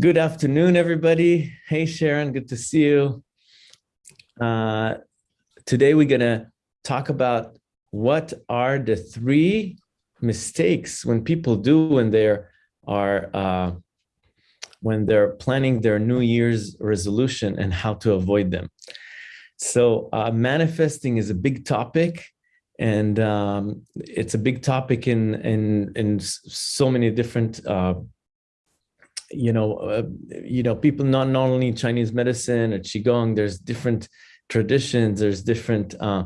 Good afternoon, everybody. Hey, Sharon, good to see you. Uh, today, we're going to talk about what are the three mistakes when people do when they're are uh, when they're planning their New Year's resolution and how to avoid them. So uh, manifesting is a big topic and um, it's a big topic in in in so many different uh, you know, uh, you know, people not, not only Chinese medicine or Qigong, there's different traditions, there's different, uh,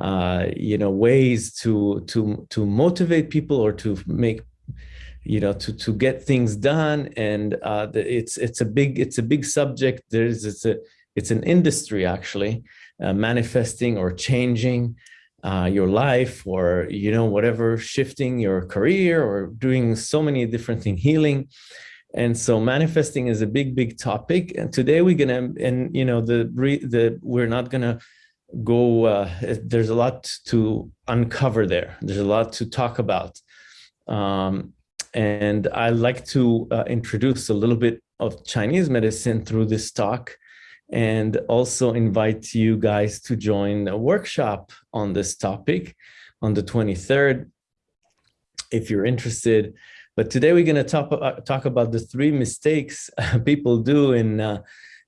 uh, you know, ways to, to, to motivate people or to make, you know, to, to get things done. And uh, it's, it's a big, it's a big subject. There's, it's a, it's an industry actually, uh, manifesting or changing uh, your life or, you know, whatever, shifting your career or doing so many different things, healing. And so manifesting is a big, big topic. And today we're gonna, and you know, the the we're not gonna go. Uh, there's a lot to uncover there. There's a lot to talk about. Um, and I like to uh, introduce a little bit of Chinese medicine through this talk and also invite you guys to join a workshop on this topic on the 23rd. If you're interested, but today we're going to talk, uh, talk about the three mistakes people do in uh,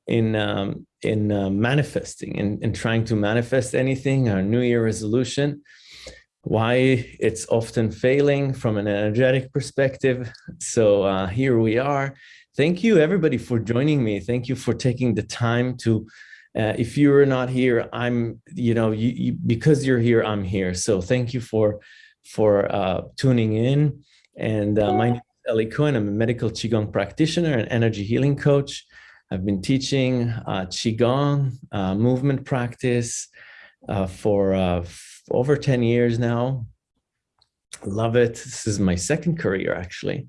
in um, in uh, manifesting and in, in trying to manifest anything, our New Year resolution, why it's often failing from an energetic perspective. So uh, here we are. Thank you everybody for joining me. Thank you for taking the time to uh, if you're not here, I'm, you know, you, you, because you're here, I'm here. So thank you for for uh, tuning in. And uh, my name is Eli Cohen. I'm a medical Qigong practitioner and energy healing coach. I've been teaching uh, Qigong uh, movement practice uh, for uh, over 10 years now. Love it. This is my second career, actually.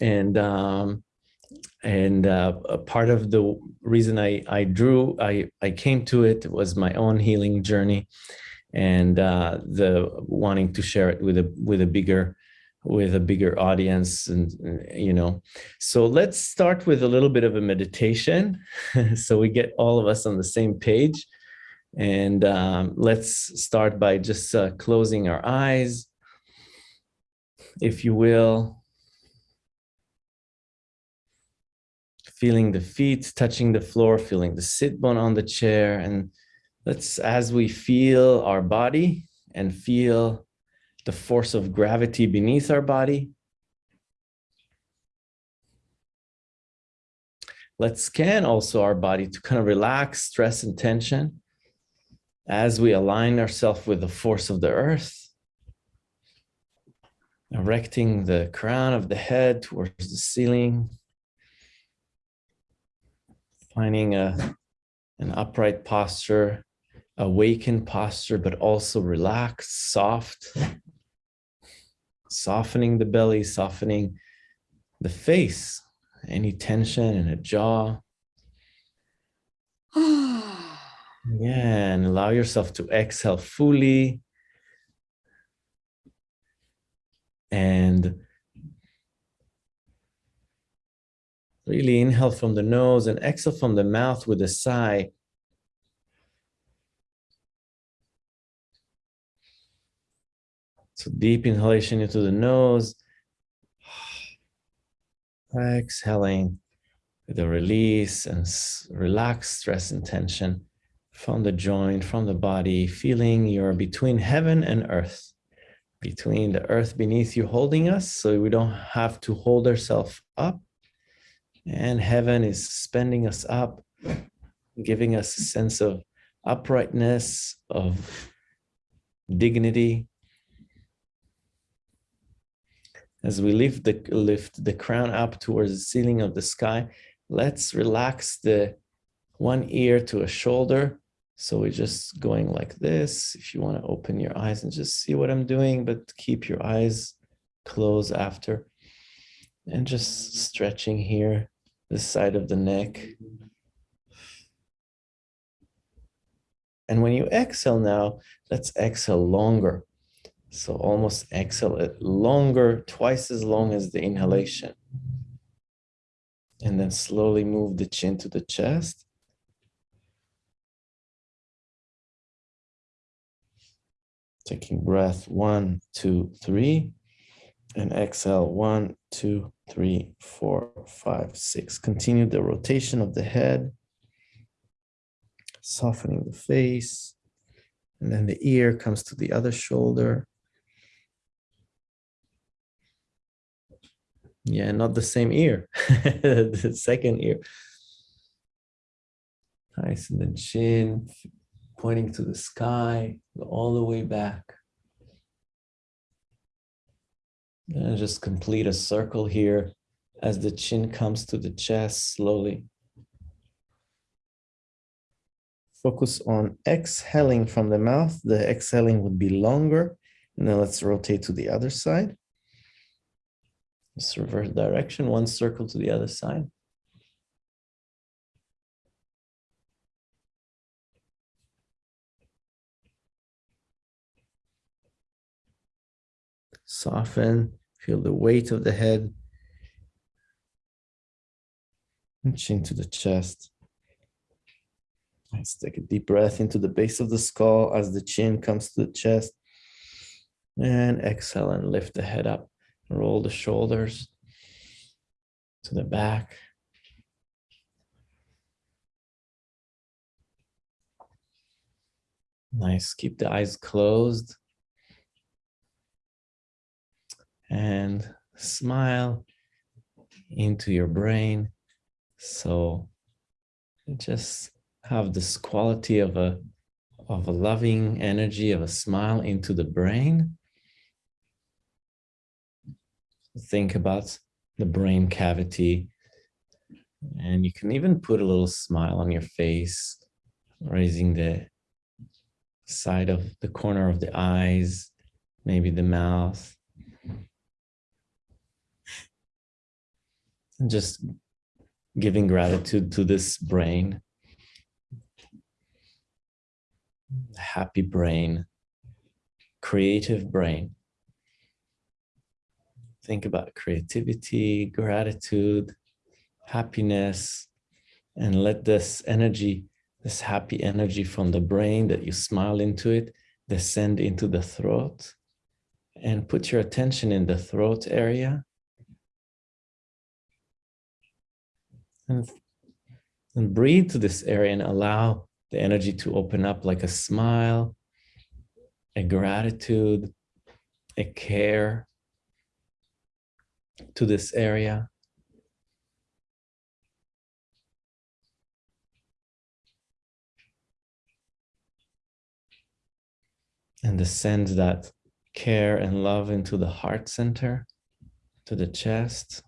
And um, and uh, a part of the reason I, I drew, I, I came to it was my own healing journey and the wanting to share it with a with a bigger with a bigger audience and you know. So let's start with a little bit of a meditation so we get all of us on the same page. And um, let's start by just uh, closing our eyes if you will. Feeling the feet touching the floor feeling the sit bone on the chair. And let's as we feel our body and feel the force of gravity beneath our body. Let's scan also our body to kind of relax stress and tension as we align ourselves with the force of the earth, erecting the crown of the head towards the ceiling, finding a, an upright posture, awakened posture, but also relaxed, soft, softening the belly, softening the face, any tension in the jaw. yeah, and allow yourself to exhale fully. And really inhale from the nose and exhale from the mouth with a sigh. So deep inhalation into the nose. Exhaling a release and relax stress and tension from the joint, from the body, feeling you're between heaven and earth, between the earth beneath you holding us, so we don't have to hold ourselves up. And heaven is suspending us up, giving us a sense of uprightness, of dignity, As we lift the, lift the crown up towards the ceiling of the sky, let's relax the one ear to a shoulder. So we're just going like this. If you want to open your eyes and just see what I'm doing, but keep your eyes closed after. And just stretching here, the side of the neck. And when you exhale now, let's exhale longer. So almost exhale it longer, twice as long as the inhalation. And then slowly move the chin to the chest. Taking breath one, two, three. And exhale one, two, three, four, five, six. Continue the rotation of the head. Softening the face. And then the ear comes to the other shoulder. Yeah, not the same ear, the second ear. Nice, and then chin pointing to the sky, all the way back. And just complete a circle here as the chin comes to the chest slowly. Focus on exhaling from the mouth. The exhaling would be longer. And then let's rotate to the other side. Reverse direction, one circle to the other side. Soften, feel the weight of the head. Chin to the chest. Let's take a deep breath into the base of the skull as the chin comes to the chest. And exhale and lift the head up. Roll the shoulders to the back. Nice. Keep the eyes closed. And smile into your brain. So just have this quality of a of a loving energy of a smile into the brain think about the brain cavity. And you can even put a little smile on your face, raising the side of the corner of the eyes, maybe the mouth. And just giving gratitude to this brain. Happy brain, creative brain think about creativity, gratitude, happiness, and let this energy, this happy energy from the brain that you smile into it, descend into the throat and put your attention in the throat area. And, and breathe to this area and allow the energy to open up like a smile, a gratitude, a care, to this area. And send that care and love into the heart center, to the chest.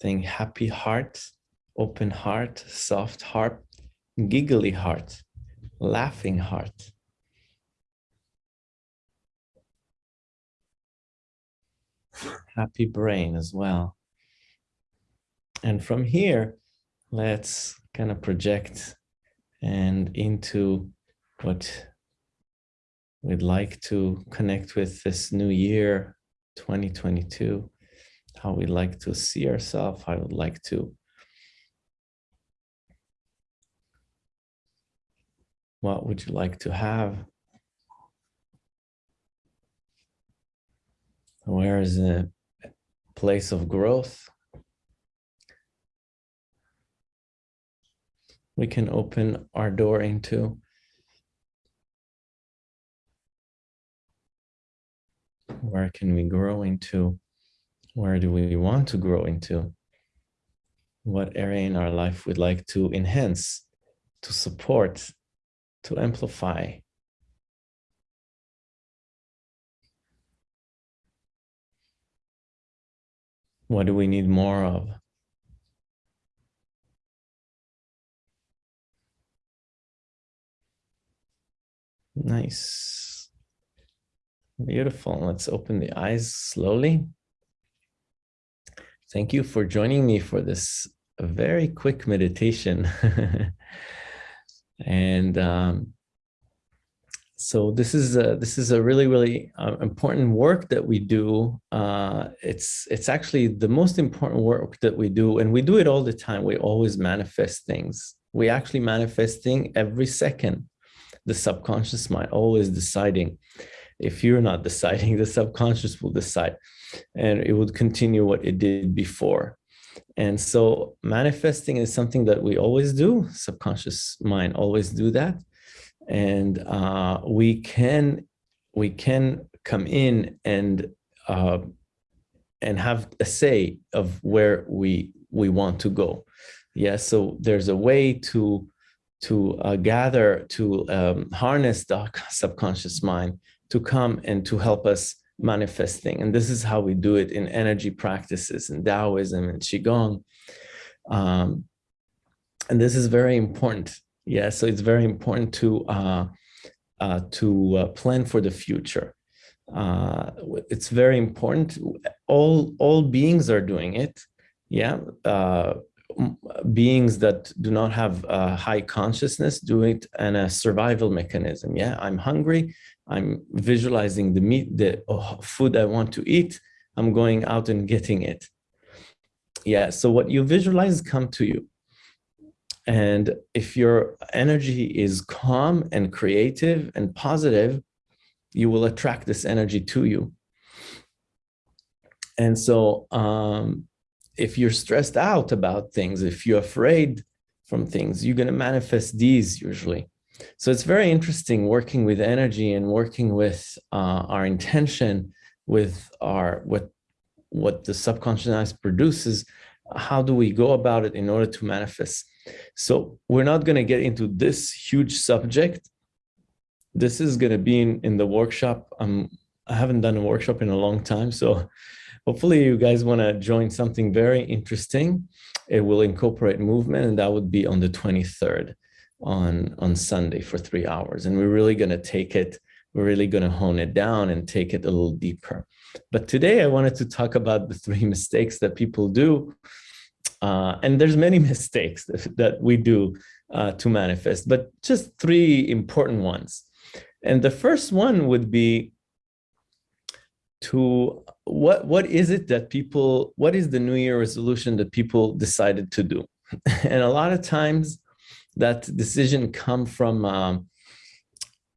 Think happy heart, open heart, soft heart, giggly heart, laughing heart. Happy brain as well. And from here, let's kind of project and into what we'd like to connect with this new year, 2022, how we'd like to see ourselves, how I would like to what would you like to have Where is the place of growth? We can open our door into. Where can we grow into? Where do we want to grow into? What area in our life we'd like to enhance, to support, to amplify, What do we need more of? Nice. Beautiful. Let's open the eyes slowly. Thank you for joining me for this very quick meditation. and um, so this is a, this is a really really uh, important work that we do. Uh, it's it's actually the most important work that we do, and we do it all the time. We always manifest things. We actually manifesting every second. The subconscious mind always deciding. If you're not deciding, the subconscious will decide, and it would continue what it did before. And so manifesting is something that we always do. Subconscious mind always do that and uh, we can we can come in and uh, and have a say of where we we want to go. Yeah, so there's a way to to uh, gather to um, harness the subconscious mind to come and to help us manifesting. And this is how we do it in energy practices in Taoism and Qigong. Um, and this is very important yeah, so it's very important to uh, uh, to uh, plan for the future. Uh, it's very important. All all beings are doing it. Yeah, uh, beings that do not have a high consciousness do it and a survival mechanism. Yeah, I'm hungry. I'm visualizing the meat, the oh, food I want to eat. I'm going out and getting it. Yeah, so what you visualize come to you. And if your energy is calm and creative and positive, you will attract this energy to you. And so um, if you're stressed out about things, if you're afraid from things, you're going to manifest these usually. So it's very interesting working with energy and working with uh, our intention, with our what what the subconscious produces. How do we go about it in order to manifest? So we're not going to get into this huge subject. This is going to be in, in the workshop. Um, I haven't done a workshop in a long time. So hopefully you guys want to join something very interesting. It will incorporate movement and that would be on the 23rd on, on Sunday for three hours. And we're really going to take it, we're really going to hone it down and take it a little deeper. But today I wanted to talk about the three mistakes that people do uh, and there's many mistakes that, we do uh, to manifest, but just three important ones. And the first one would be to what what is it that people what is the new year resolution that people decided to do and a lot of times that decision come from um,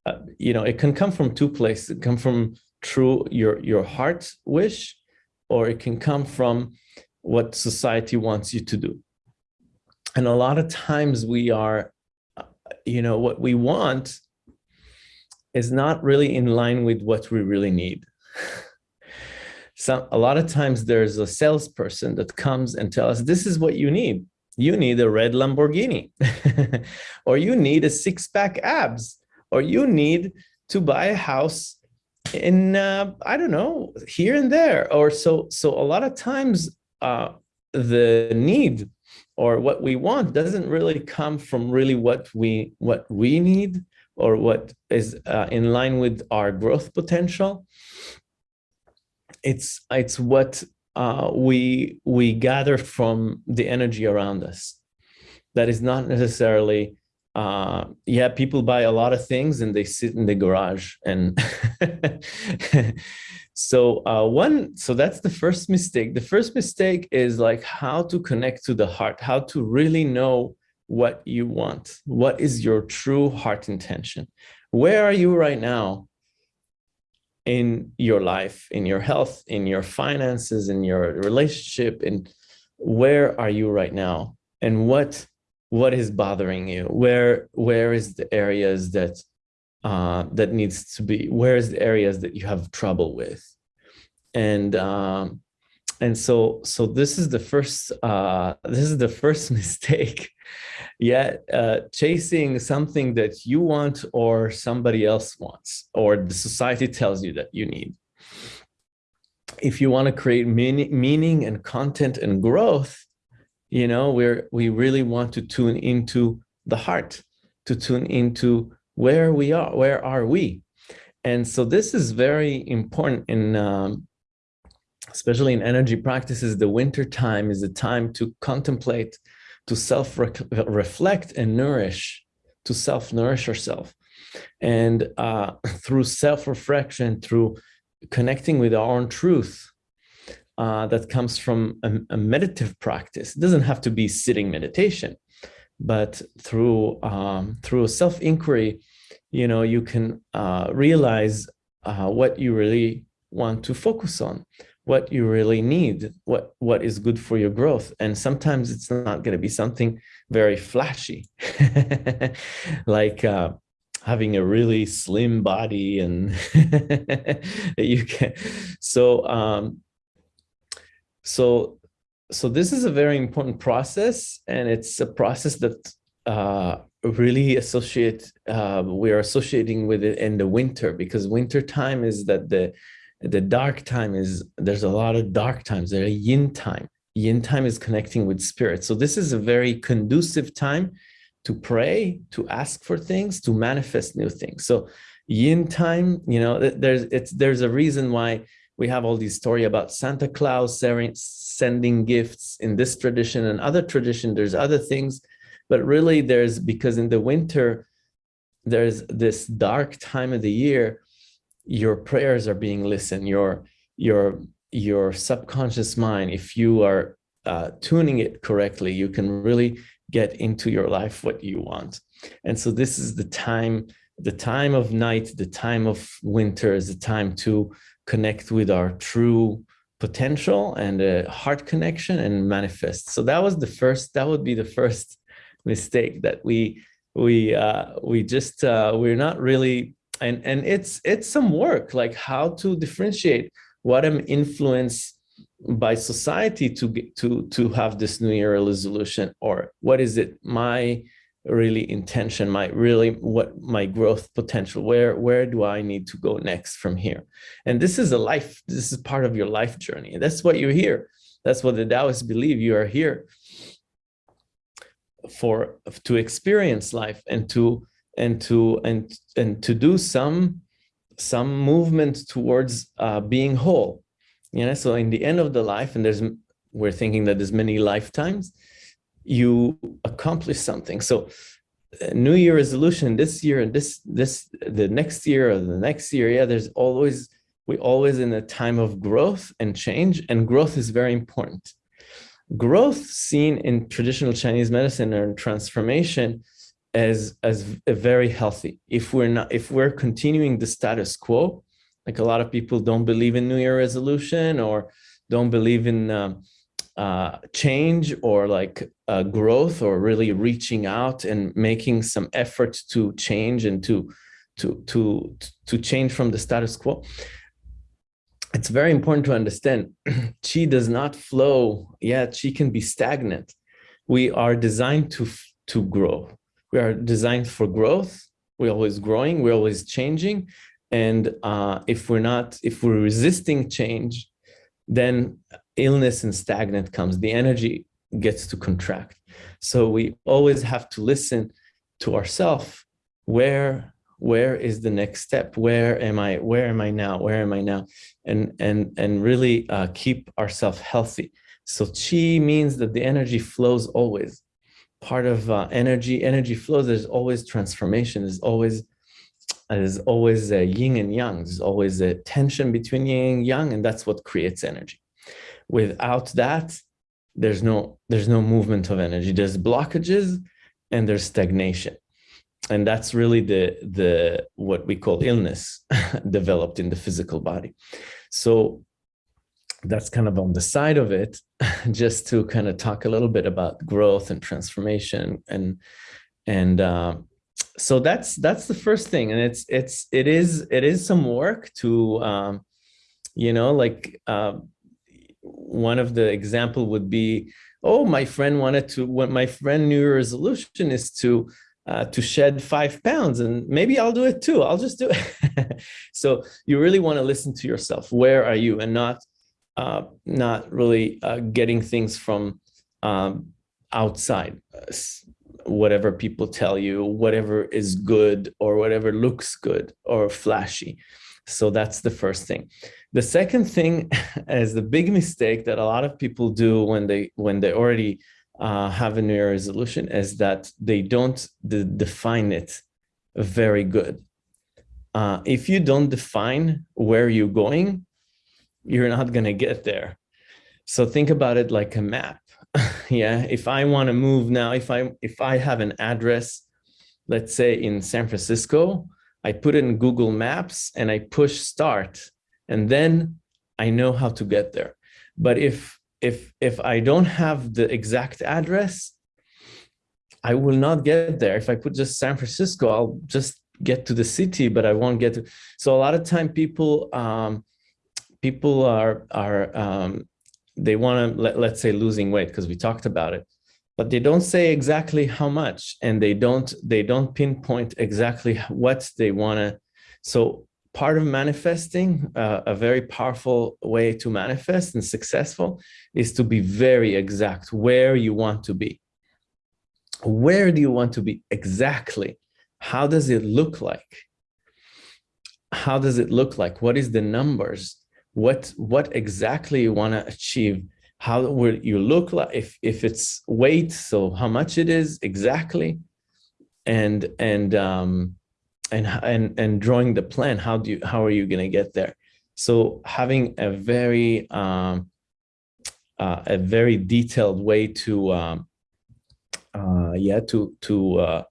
uh, you know it can come from two places it come from true your your heart wish or it can come from what society wants you to do. And a lot of times we are, you know, what we want is not really in line with what we really need. So a lot of times there's a salesperson that comes and tells us, this is what you need. You need a red Lamborghini, or you need a six pack abs, or you need to buy a house in, uh, I don't know, here and there. Or so, so a lot of times uh, the need or what we want doesn't really come from really what we what we need or what is uh, in line with our growth potential. It's it's what uh, we we gather from the energy around us. That is not necessarily uh, yeah, people buy a lot of things and they sit in the garage and So uh, one, so that's the first mistake. The first mistake is like how to connect to the heart, how to really know what you want. What is your true heart intention? Where are you right now in your life, in your health, in your finances, in your relationship, and where are you right now? And what what is bothering you? Where where is the areas that uh, that needs to be, where's the areas that you have trouble with? And um, and so so this is the first uh, this is the first mistake. yeah, uh, chasing something that you want or somebody else wants or the society tells you that you need. If you want to create meaning, meaning and content and growth, you know, we're we really want to tune into the heart, to tune into where we are, where are we? And so this is very important in, um, especially in energy practices, the winter time is a time to contemplate, to self-reflect and nourish, to self-nourish ourselves. And uh, through self-reflection, through connecting with our own truth, uh, that comes from a, a, meditative practice. It doesn't have to be sitting meditation, but through um, through self-inquiry, you know, you can uh, realize uh, what you really want to focus on, what you really need, what what is good for your growth. And sometimes it's not going to be something very flashy, like uh, having a really slim body and you can. So um, so so this is a very important process, and it's a process that uh, really associate uh, we are associating with it in the winter because winter time is that the the dark time is there's a lot of dark times. There are yin time. Yin time is connecting with spirit. So this is a very conducive time to pray to ask for things to manifest new things. So yin time you know there's it's there's a reason why we have all these story about santa claus sending gifts in this tradition and other tradition. There's other things but really there's because in the winter there's this dark time of the year your prayers are being listened. Your your your subconscious mind if you are uh, tuning it correctly you can really get into your life what you want. And so this is the time the time of night the time of winter is the time to connect with our true potential and a heart connection and manifest. So that was the first that would be the first mistake that we we uh, we just uh, we're not really and and it's it's some work like how to differentiate what I'm influenced by society to get to to have this new year resolution or what is it my really intention my really what my growth potential where where do i need to go next from here? And this is a life this is part of your life journey. That's what you're here that's what the taoists believe. You are here for to experience life and to and to and and to do some some movement towards uh, being whole. You know so in the end of the life and there's we're thinking that there's many lifetimes you accomplish something. So uh, new year resolution this year and this this the next year or the next year. Yeah there's always we always in a time of growth and change and growth is very important. Growth seen in traditional Chinese medicine or transformation as as a very healthy. If we're not, if we're continuing the status quo, like a lot of people don't believe in New Year resolution or don't believe in um, uh, change or like uh, growth or really reaching out and making some effort to change and to to to to change from the status quo. It's very important to understand chi does not flow. Yet chi can be stagnant. We are designed to to grow. We are designed for growth. We're always growing. We're always changing. And uh, if we're not if we're resisting change then illness and stagnant comes. The energy gets to contract. So we always have to listen to ourselves where where is the next step? Where am i where am i now? Where am i now? And and and really uh, keep ourselves healthy. So chi means that the energy flows always. Part of uh, energy energy flows there's always transformation. There's always there's always a yin and yang. There's always a tension between yin and yang and that's what creates energy. Without that there's no there's no movement of energy. There's blockages and there's stagnation. And that's really the the what we call illness developed in the physical body. So that's kind of on the side of it just to kind of talk a little bit about growth and transformation and and uh, so that's that's the first thing. And it's it's it is it is some work to um, you know like uh, one of the example would be oh my friend wanted to what my friend new resolution is to uh, to shed five pounds and maybe I'll do it too. I'll just do it. so you really want to listen to yourself. Where are you and not uh, not really uh, getting things from um, outside, whatever people tell you, whatever is good or whatever looks good or flashy. So that's the first thing. The second thing is the big mistake that a lot of people do when they when they already uh, have a New Year resolution is that they don't de define it very good. Uh, if you don't define where you're going, you're not going to get there. So think about it like a map. yeah, if I want to move now, if I if I have an address, let's say in San Francisco, I put in Google Maps and I push start, and then I know how to get there. But if if if I don't have the exact address, I will not get there. If I put just San Francisco, I'll just get to the city, but I won't get to. So a lot of time people um, people are are um, they want to let, let's say losing weight because we talked about it, but they don't say exactly how much, and they don't they don't pinpoint exactly what they want to. So part of manifesting, uh, a very powerful way to manifest and successful is to be very exact where you want to be. Where do you want to be exactly? How does it look like? How does it look like? What is the numbers? What, what exactly you want to achieve? How will you look like if, if it's weight? So how much it is exactly? And, and, um, and and and drawing the plan how do you how are you going to get there? So having a very um uh, a very detailed way to um uh yeah to to uh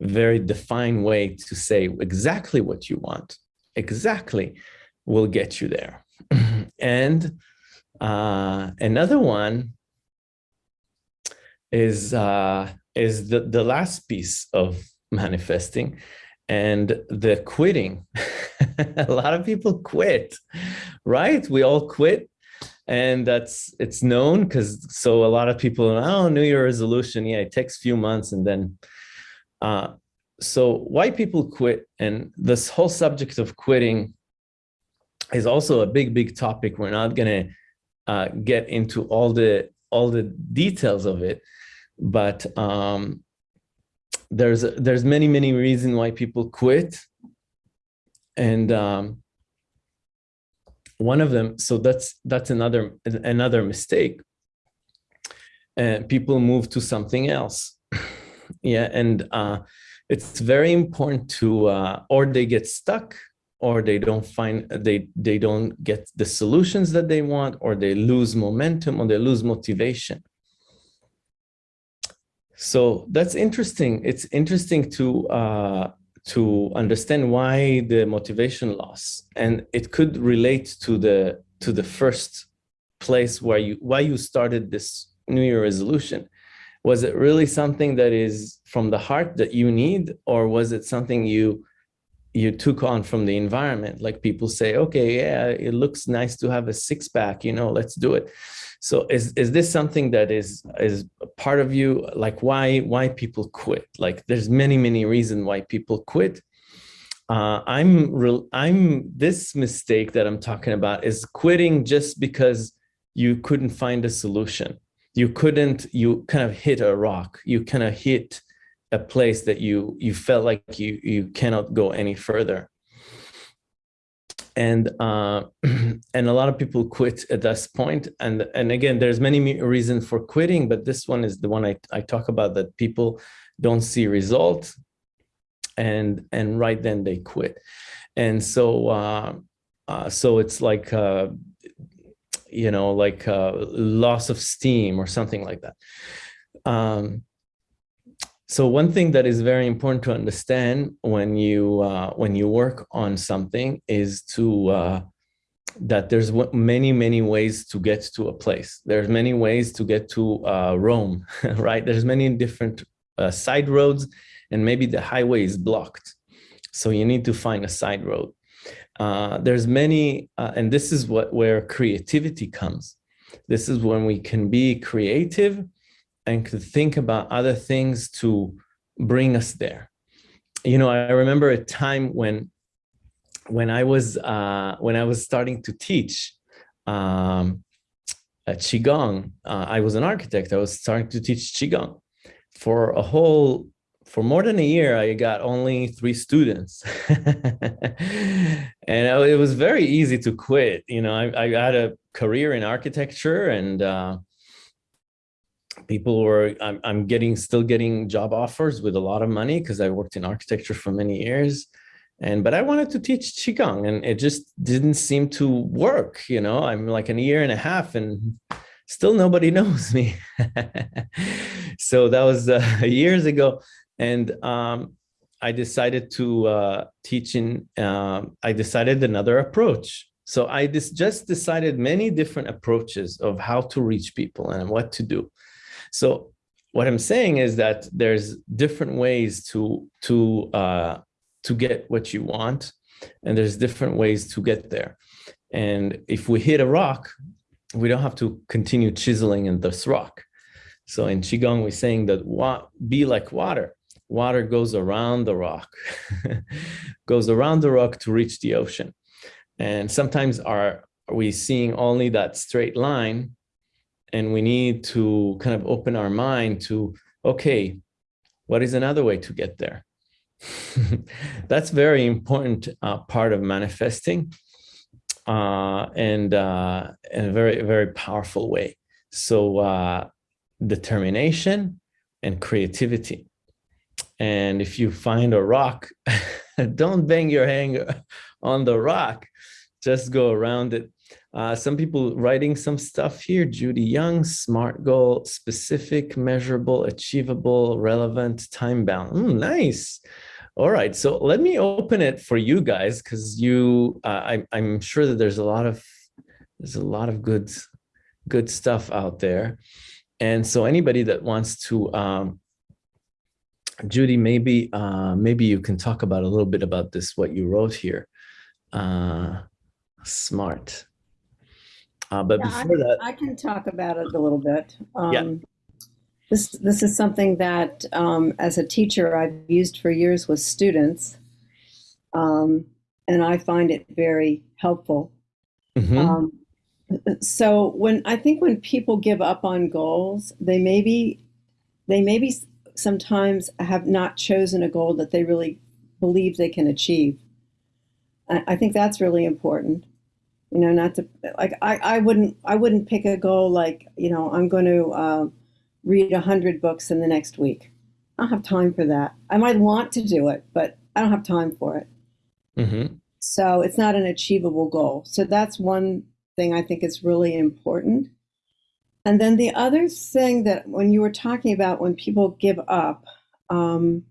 very defined way to say exactly what you want exactly will get you there. And uh another one is uh is the the last piece of manifesting and the quitting. A lot of people quit right? We all quit and that's it's known because so a lot of people oh new year resolution yeah it takes a few months and then uh so why people quit and this whole subject of quitting is also a big big topic. We're not to uh, get into all the all the details of it but um there's there's many many reasons why people quit. And um, one of them so that's that's another another mistake. And people move to something else. Yeah and uh, it's very important to uh, or they get stuck or they don't find they they don't get the solutions that they want or they lose momentum or they lose motivation so that's interesting. It's interesting to uh, to understand why the motivation loss, and it could relate to the to the first place where you why you started this New Year resolution. Was it really something that is from the heart that you need, or was it something you you took on from the environment? Like people say, okay, yeah, it looks nice to have a six pack, you know, let's do it. So is, is this something that is, is part of you? Like why, why people quit? Like there's many, many reasons why people quit. Uh, I'm real, I'm this mistake that I'm talking about is quitting just because you couldn't find a solution. You couldn't, you kind of hit a rock. You kind of hit a place that you, you felt like you, you cannot go any further and uh, and a lot of people quit at this point. And and again, there's many reasons for quitting, but this one is the one I, I talk about that people don't see results, and and right then they quit, and so uh, uh, so it's like uh, you know like uh, loss of steam or something like that. Um, so one thing that is very important to understand when you uh, when you work on something is to uh, that there's many many ways to get to a place. There's many ways to get to uh, Rome, right? There's many different uh, side roads, and maybe the highway is blocked, so you need to find a side road. Uh, there's many, uh, and this is what where creativity comes. This is when we can be creative and could think about other things to bring us there. You know, I remember a time when when I was uh, when I was starting to teach um, qigong. Uh, I was an architect. I was starting to teach qigong for a whole for more than a year. I got only three students, and it was very easy to quit. You know, I, I had a career in architecture and uh, people were I'm, I'm getting still getting job offers with a lot of money because I worked in architecture for many years. And but I wanted to teach qigong and it just didn't seem to work you know? I'm like a year and a half and still nobody knows me. So that was uh, years ago. And um, I decided to uh, teach in uh, I decided another approach. So I just decided many different approaches of how to reach people and what to do so what I'm saying is that there's different ways to to uh, to get what you want, and there's different ways to get there. And if we hit a rock, we don't have to continue chiseling in this rock. So in Qigong, we're saying that be like water. Water goes around the rock, goes around the rock to reach the ocean. And sometimes are, are we seeing only that straight line and we need to kind of open our mind to, okay, what is another way to get there? That's very important uh, part of manifesting uh, and uh, in a very, very powerful way. So uh, determination and creativity. And if you find a rock, don't bang your hand on the rock, just go around it uh, some people writing some stuff here. Judy Young, SMART goal, specific, measurable, achievable, relevant, time bound. Mm, nice. All right, so let me open it for you guys because you, uh, I, I'm sure that there's a lot of there's a lot of good good stuff out there, and so anybody that wants to, um, Judy, maybe uh, maybe you can talk about a little bit about this what you wrote here. Uh, smart. Uh, but yeah, before I, that, I can talk about it a little bit. Um, yeah. This this is something that, um, as a teacher, I've used for years with students, um, and I find it very helpful. Mm-hmm. Um, so when I think when people give up on goals, they maybe they maybe sometimes have not chosen a goal that they really believe they can achieve. I, I think that's really important you know not to like i i wouldn't i wouldn't pick a goal like you know i'm going to uh, read a hundred books in the next week. I don't have time for that. I might want to do it but i don't have time for it. Mm-hmm. so it's not an achievable goal. So that's one thing i think is really important. And then the other thing that when you were talking about when people give up um,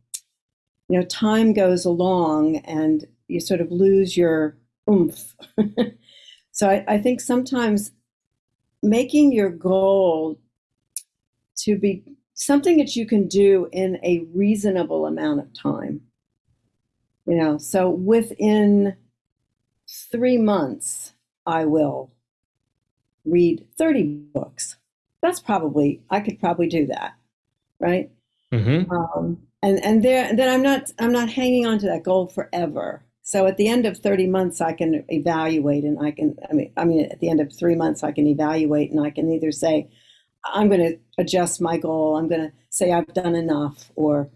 you know time goes along and you sort of lose your oomph So I, I think sometimes making your goal to be something that you can do in a reasonable amount of time. You know, so within three months, I will read 30 books. That's probably, I could probably do that, right? Mm-hmm. Um, and and there, and then I'm not, I'm not hanging on to that goal forever. So at the end of 30 months, I can evaluate and I can, I mean, I mean, at the end of three months, I can evaluate and I can either say, I'm going to adjust my goal. I'm going to say I've done enough or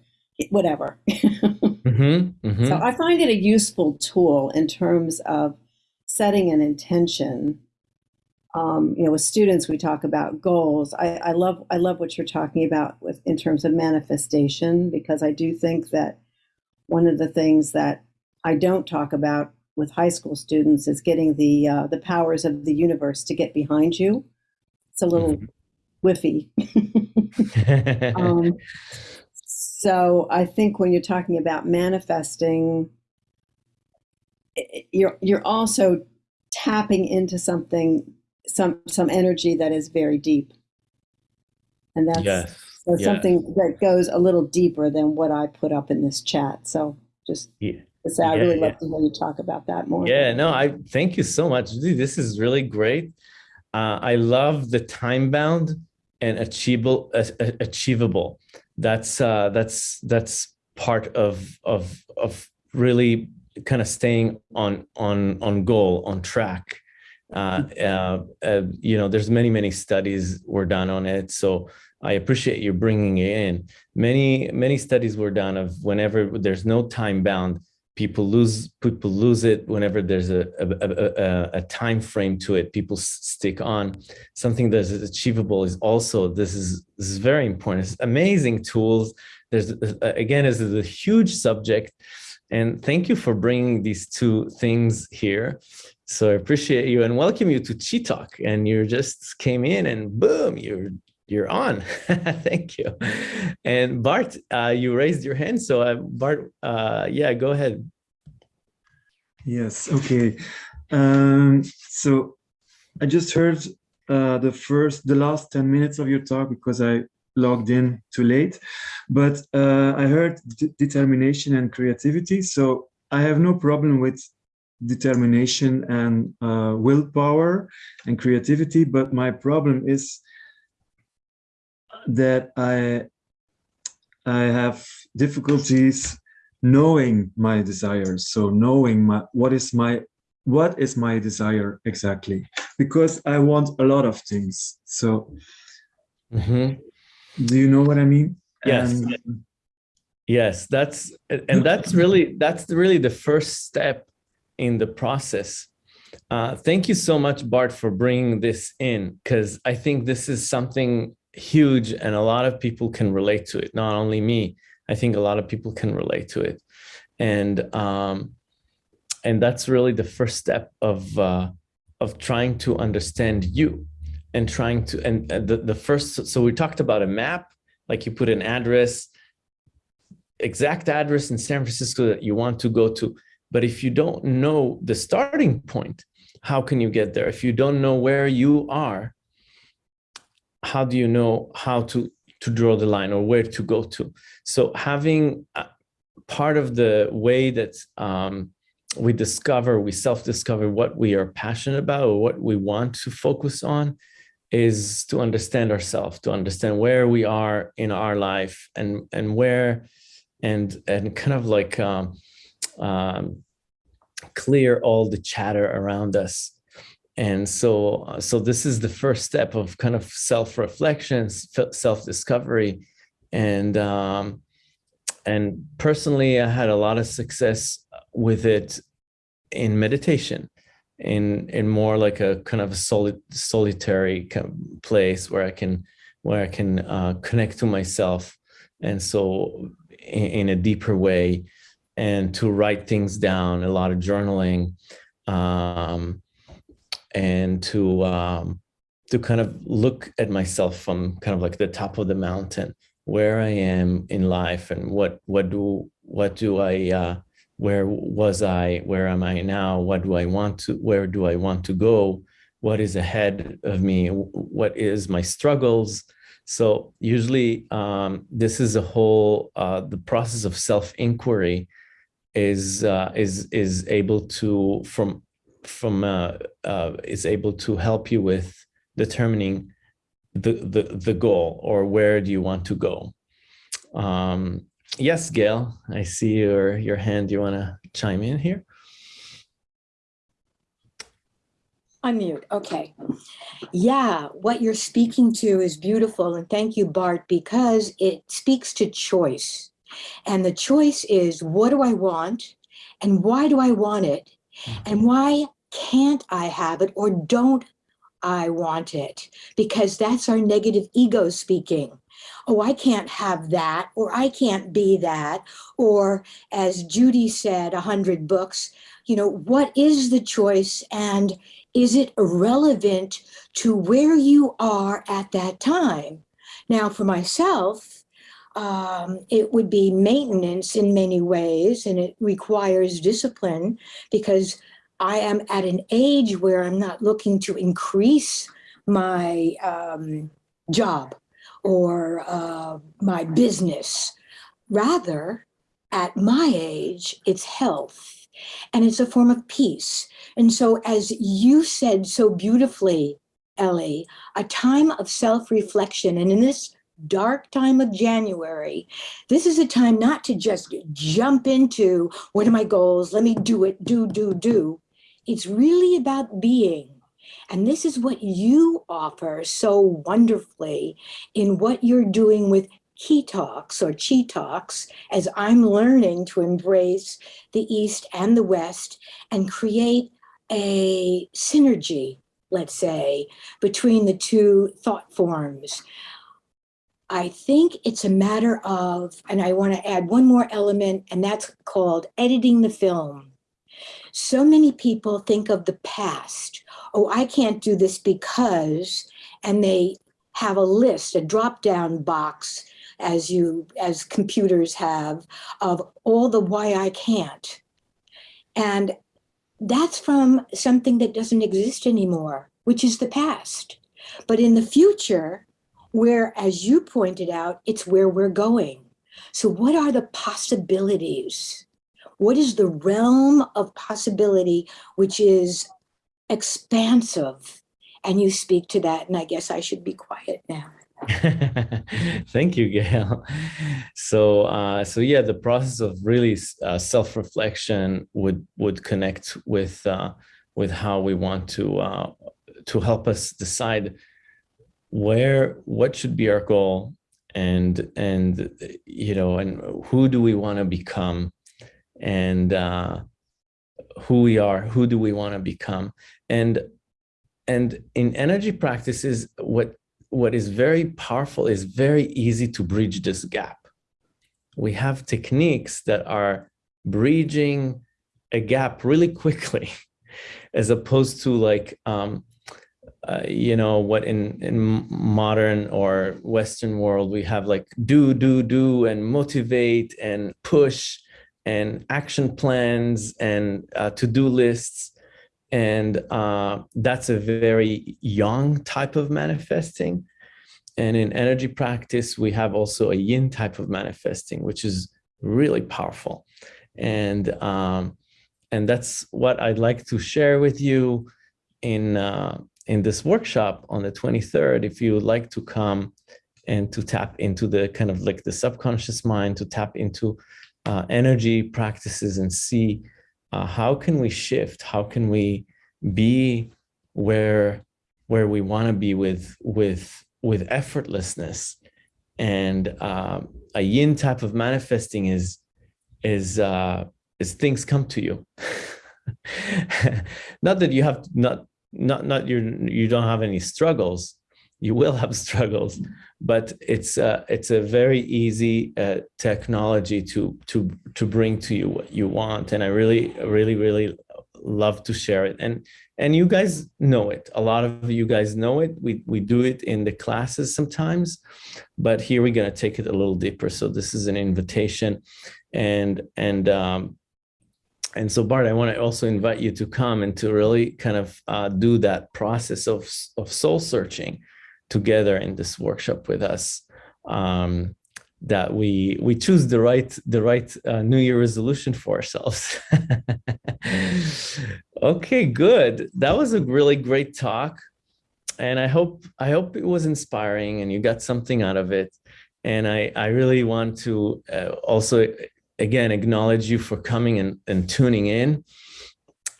whatever. mm-hmm, mm-hmm. So I find it a useful tool in terms of setting an intention. Um, you know, with students, we talk about goals. I, I love, I love what you're talking about with in terms of manifestation because I do think that one of the things that I don't talk about with high school students is getting the uh, the powers of the universe to get behind you. It's a little mm-hmm. whiffy. um, so I think when you're talking about manifesting, you're you're also tapping into something some some energy that is very deep, and that's yes. so yes. something that goes a little deeper than what I put up in this chat. So just yeah. So I yeah, really yeah. love to hear you talk about that more. Yeah, no, I thank you so much. This is really great. Uh, I love the time bound and achievable. Uh, achievable. That's uh, that's that's part of of of really kind of staying on on on goal on track. Uh, uh, uh, you know, there's many many studies were done on it. So I appreciate you bringing it in. Many many studies were done of whenever there's no time bound people lose people lose it whenever there's a a, a, a time frame to it people stick on. Something that is achievable is also this is this is very important. It's amazing tools. There's uh, again this is a huge subject. And thank you for bringing these two things here. So i appreciate you and welcome you to chi talk and you just came in and boom you're you're on. Thank you. And Bart, uh, you raised your hand. So uh, Bart, uh, yeah, go ahead. Yes, okay. Um, so I just heard uh, the first, the last 10 minutes of your talk because I logged in too late, but uh, I heard determination and creativity. So I have no problem with determination and uh, willpower and creativity, but my problem is that I I have difficulties knowing my desires. So knowing my what is my what is my desire exactly? Because I want a lot of things. So mm -hmm. do you know what I mean? Yes. Yes, that's and that's really that's really the first step in the process. Uh, thank you so much, Bart, for bringing this in, because I think this is something huge and a lot of people can relate to it. Not only me i think a lot of people can relate to it. And um and that's really the first step of uh of trying to understand you and trying to and the, the first so we talked about a map like you put an address exact address in san francisco that you want to go to. But if you don't know the starting point how can you get there? If you don't know where you are how do you know how to to draw the line or where to go to? So having part of the way that um, we discover we self-discover what we are passionate about or what we want to focus on is to understand ourselves to understand where we are in our life and and where and and kind of like um, um, clear all the chatter around us and so uh, so this is the first step of kind of self-reflection self-discovery. And um and personally i had a lot of success with it in meditation in in more like a kind of a solid solitary kind of place where i can where i can uh, connect to myself and so in, in, a deeper way and to write things down a lot of journaling um and to um, to kind of look at myself from kind of like the top of the mountain, where I am in life, and what what do what do I uh, where was I, where am I now, what do I want to, where do I want to go, what is ahead of me, what is my struggles. So usually um, this is a whole uh, the process of self inquiry is uh, is is able to from from uh, uh, is able to help you with determining the, the, the goal or where do you want to go. Um, yes, Gail, I see your, your hand. You want to chime in here? Unmute, okay. Yeah, what you're speaking to is beautiful. And thank you, Bart, because it speaks to choice. And the choice is, what do I want? And why do I want it? And mm-hmm. why can't I have it or don't I want it? Because that's our negative ego speaking. Oh, I can't have that, or I can't be that. Or as Judy said, a hundred books, you know, what is the choice and is it irrelevant to where you are at that time? Now, for myself, um, it would be maintenance in many ways, and it requires discipline because I am at an age where I'm not looking to increase my um, job or uh, my business. Rather, at my age, it's health and it's a form of peace. And so as you said so beautifully, Ellie, a time of self-reflection. And in this dark time of January, this is a time not to just jump into what are my goals? Let me do it, do, do, do. It's really about being. And this is what you offer so wonderfully in what you're doing with he talks or chi talks as I'm learning to embrace the East and the West and create a synergy, let's say, between the two thought forms. I think it's a matter of, and I want to add one more element, and that's called editing the film. So many people think of the past. Oh, I can't do this because, and they have a list, a drop down box as you, as computers have of all the why I can't. And that's from something that doesn't exist anymore, which is the past. But in the future, where, as you pointed out, it's where we're going. So what are the possibilities? What is the realm of possibility, which is expansive? And you speak to that, and I guess I should be quiet now. Thank you, Gail. So, uh, so yeah, the process of really uh, self-reflection would would connect with uh, with how we want to uh, to help us decide where what should be our goal? And and you know and who do we want to become? And uh, who we are, who do we want to become, and and in energy practices, what what is very powerful is very easy to bridge this gap. We have techniques that are bridging a gap really quickly, as opposed to like, um, uh, you know, what in, in modern or Western world, we have like do, do, do, and motivate and push and action plans and uh, to-do lists and uh, that's a very yang type of manifesting. And in energy practice, we have also a yin type of manifesting, which is really powerful. And, um, and that's what I'd like to share with you in, uh, in this workshop on the 23rd. If you would like to come and to tap into the kind of like the subconscious mind, to tap into uh, energy practices and see uh, how can we shift? How can we be where where we want to be with with with effortlessness? And uh, a yin type of manifesting is is uh, is things come to you. not that you have not not not you you don't have any struggles. You will have struggles, but it's uh, it's a very easy uh, technology to to to bring to you what you want. And i really really really love to share it. And and you guys know it. A lot of you guys know it. We we do it in the classes sometimes but here we're going to take it a little deeper. So this is an invitation. And and um and so bart i want to also invite you to come and to really kind of uh, do that process of of soul searching together in this workshop with us um, that we we choose the right the right uh, new year resolution for ourselves. Okay good. That was a really great talk and i hope i hope it was inspiring and you got something out of it. And i i really want to uh, also again acknowledge you for coming and, and tuning in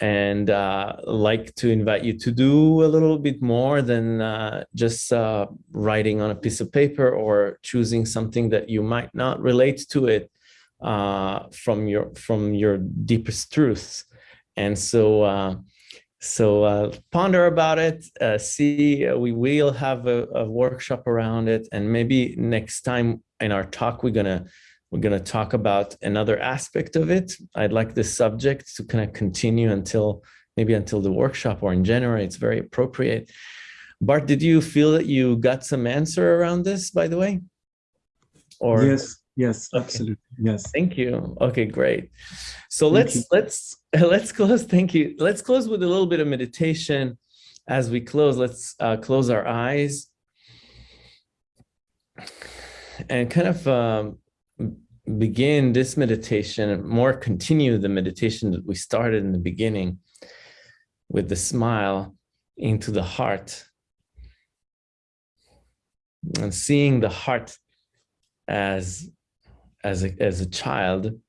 and uh, like to invite you to do a little bit more than uh, just uh, writing on a piece of paper or choosing something that you might not relate to it uh, from your from your deepest truths. And so, uh, so uh, ponder about it. see, we will have a, a workshop around it, and maybe next time in our talk, we're gonna we're going to talk about another aspect of it. I'd like this subject to kind of continue until maybe until the workshop or in January. It's very appropriate. Bart, did you feel that you got some answer around this, by the way? Or yes, yes, okay. absolutely, yes. Thank you. Okay, great. So thank let's you. let's let's close. Thank you. Let's close with a little bit of meditation. As we close, let's uh, close our eyes and kind of um, begin this meditation, more continue the meditation that we started in the beginning with the smile into the heart. And seeing the heart as as a, as a child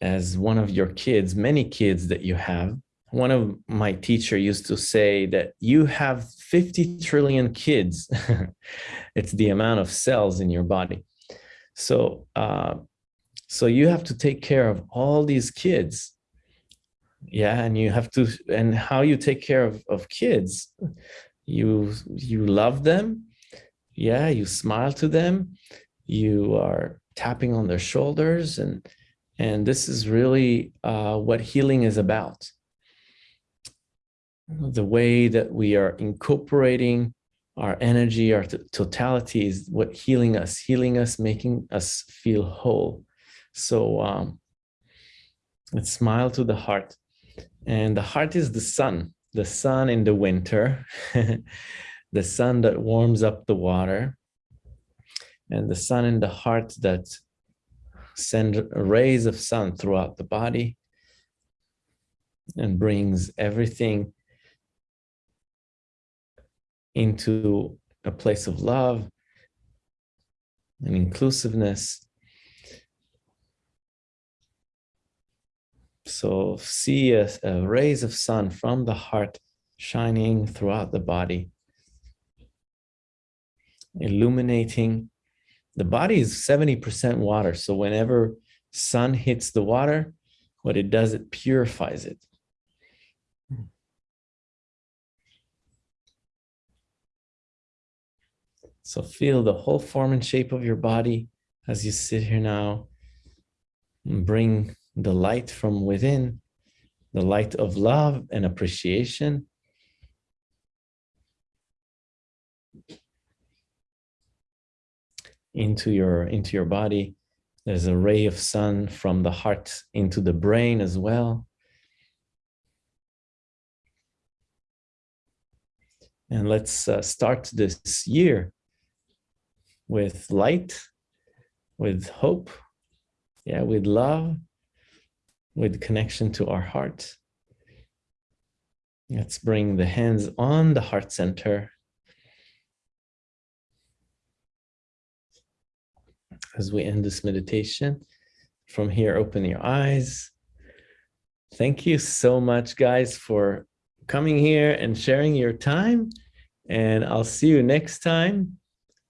as one of your kids many kids that you have. One of my teacher used to say that you have 50 trillion kids. It's the amount of cells in your body So, uh, so you have to take care of all these kids. Yeah, and you have to, and how you take care of, of kids, you you love them. Yeah, you smile to them. You are tapping on their shoulders, and and this is really uh, what healing is about. The way that we are incorporating our energy, our totality is what healing us, healing us, making us feel whole. So um, let's smile to the heart. And the heart is the sun, the sun in the winter, the sun that warms up the water, and the sun in the heart that send rays of sun throughout the body and brings everything into a place of love and inclusiveness. So see a, a rays of sun from the heart shining throughout the body, illuminating. The body is 70% water. So whenever sun hits the water, what it does, it purifies it. So feel the whole form and shape of your body as you sit here now. Bring the light from within, the light of love and appreciation. into your into your body there's a ray of sun from the heart into the brain as well and let's uh, start this year with light, with hope, yeah, with love, with connection to our heart. Let's bring the hands on the heart center. As we end this meditation, from here, open your eyes. Thank you so much, guys, for coming here and sharing your time. And I'll see you next time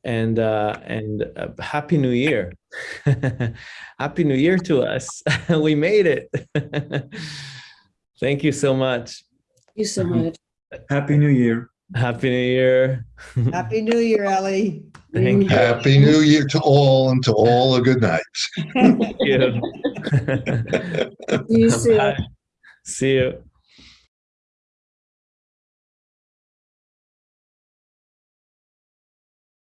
and uh, and uh, happy new year happy new year to us we made it thank you so much Thank you so much. Happy New Year. happy new year Happy New Year, Ellie. thank you Happy New Year to all and to all a good night. Thank you See you soon. Bye. see you